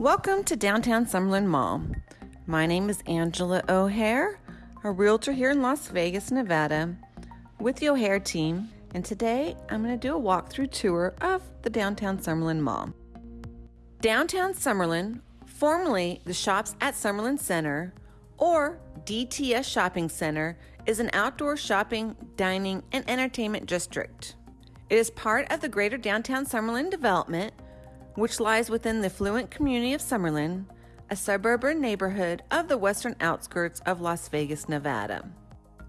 Welcome to downtown Summerlin Mall. My name is Angela O'Hare, a realtor here in Las Vegas, Nevada, with the O'Hare team, and today I'm going to do a walkthrough tour of the downtown Summerlin Mall. Downtown Summerlin, formerly the Shops at Summerlin Center, or DTS Shopping Center, is an outdoor shopping, dining, and entertainment district. It is part of the greater downtown Summerlin development which lies within the affluent community of Summerlin, a suburban neighborhood of the western outskirts of Las Vegas, Nevada.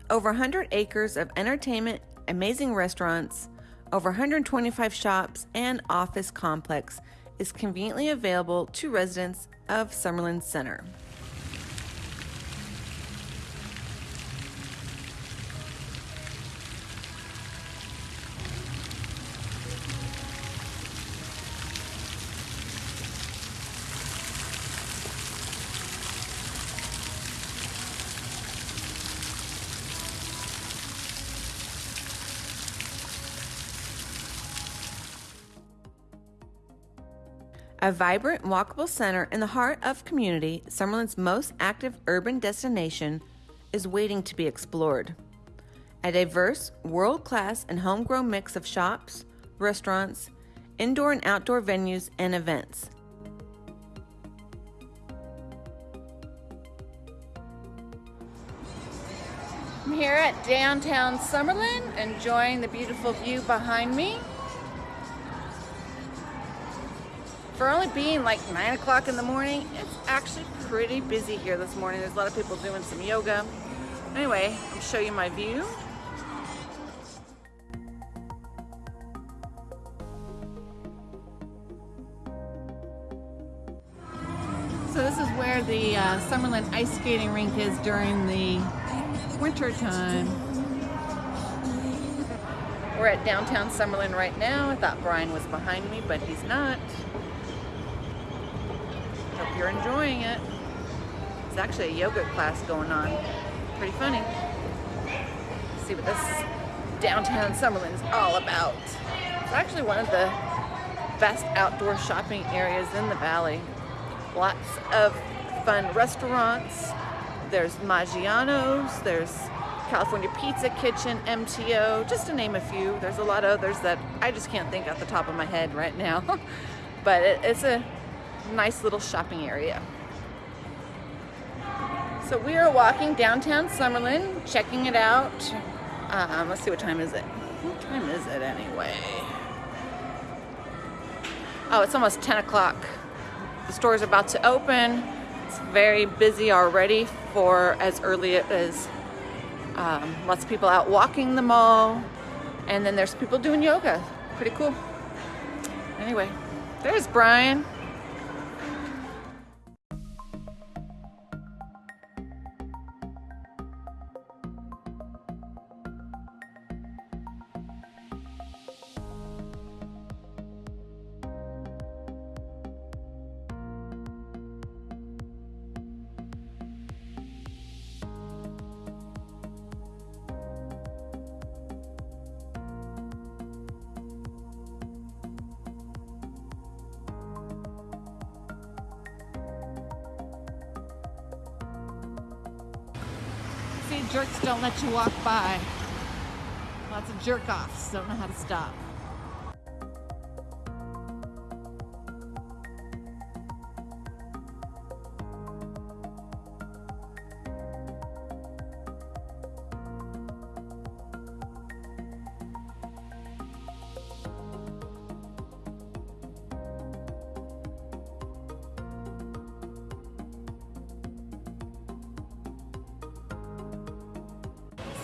Over 100 acres of entertainment, amazing restaurants, over 125 shops, and office complex is conveniently available to residents of Summerlin Center. A vibrant, walkable center in the heart of community, Summerlin's most active urban destination is waiting to be explored. A diverse, world class, and homegrown mix of shops, restaurants, indoor and outdoor venues, and events. I'm here at downtown Summerlin, enjoying the beautiful view behind me. For only being like 9 o'clock in the morning, it's actually pretty busy here this morning. There's a lot of people doing some yoga. Anyway, I'll show you my view. So this is where the uh, Summerlin ice skating rink is during the winter time. We're at downtown Summerlin right now. I thought Brian was behind me, but he's not you're enjoying it. It's actually a yoga class going on. Pretty funny. Let's see what this downtown Summerlin's all about. It's actually one of the best outdoor shopping areas in the valley. Lots of fun restaurants. There's Maggiano's, there's California Pizza Kitchen, MTO, just to name a few. There's a lot of others that I just can't think off the top of my head right now. but it, it's a nice little shopping area. So we are walking downtown Summerlin, checking it out. Um, let's see, what time is it? What time is it anyway? Oh, it's almost 10 o'clock. The store's are about to open. It's very busy already for as early as um, lots of people out walking the mall. And then there's people doing yoga. Pretty cool. Anyway, there's Brian. Jerks don't let you walk by. Lots of jerk offs don't know how to stop.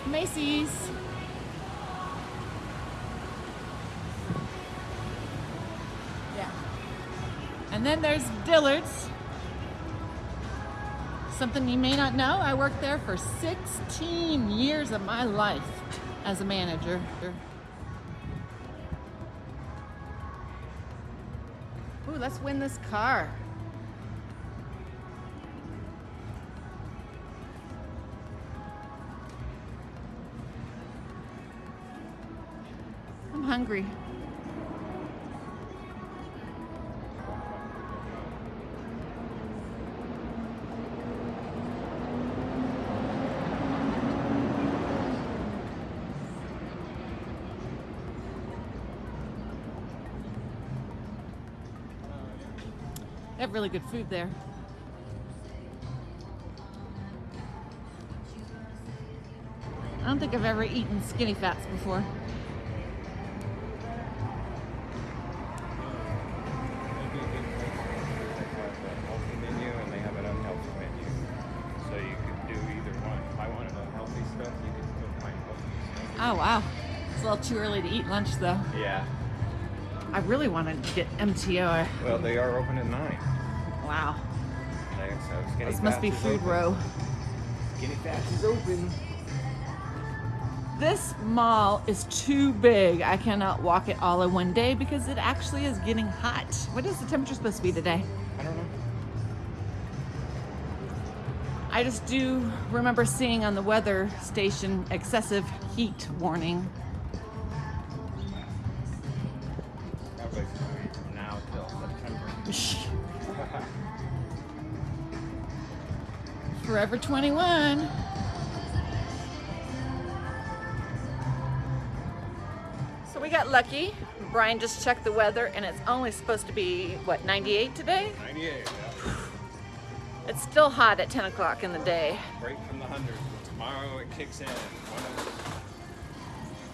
Macy's. Yeah. And then there's Dillard's. Something you may not know, I worked there for 16 years of my life as a manager. Ooh, let's win this car. hungry. They have really good food there. I don't think I've ever eaten skinny fats before. Oh wow. It's a little too early to eat lunch though. Yeah. I really want to get MTO. Well, they are open at 9. Wow. So This must be food open. row. Skinny Fats is open. This mall is too big. I cannot walk it all in one day because it actually is getting hot. What is the temperature supposed to be today? I don't know. I just do remember seeing on the weather station excessive heat warning. That place is going from now till September. Forever 21. So we got lucky. Brian just checked the weather and it's only supposed to be, what, 98 today? 98, yeah. It's still hot at 10 o'clock in the day. Break from the 100. Tomorrow it kicks in.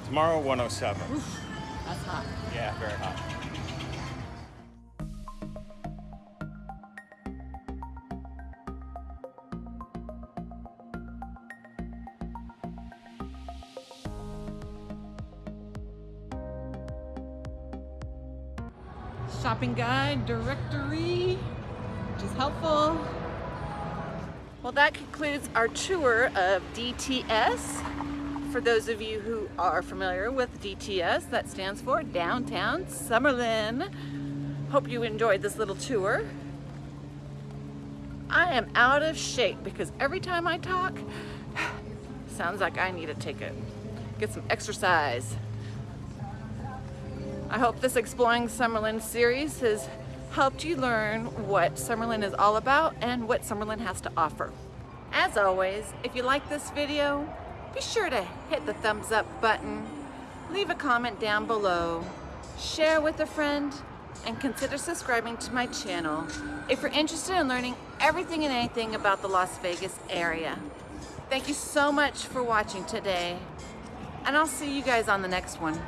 Tomorrow 107. That's hot. Yeah, very hot. shopping guide directory, which is helpful. Well, that concludes our tour of DTS. For those of you who are familiar with DTS, that stands for Downtown Summerlin. Hope you enjoyed this little tour. I am out of shape because every time I talk, sounds like I need to take a get some exercise. I hope this Exploring Summerlin series has helped you learn what Summerlin is all about and what Summerlin has to offer. As always, if you like this video, be sure to hit the thumbs up button, leave a comment down below, share with a friend, and consider subscribing to my channel if you're interested in learning everything and anything about the Las Vegas area. Thank you so much for watching today, and I'll see you guys on the next one.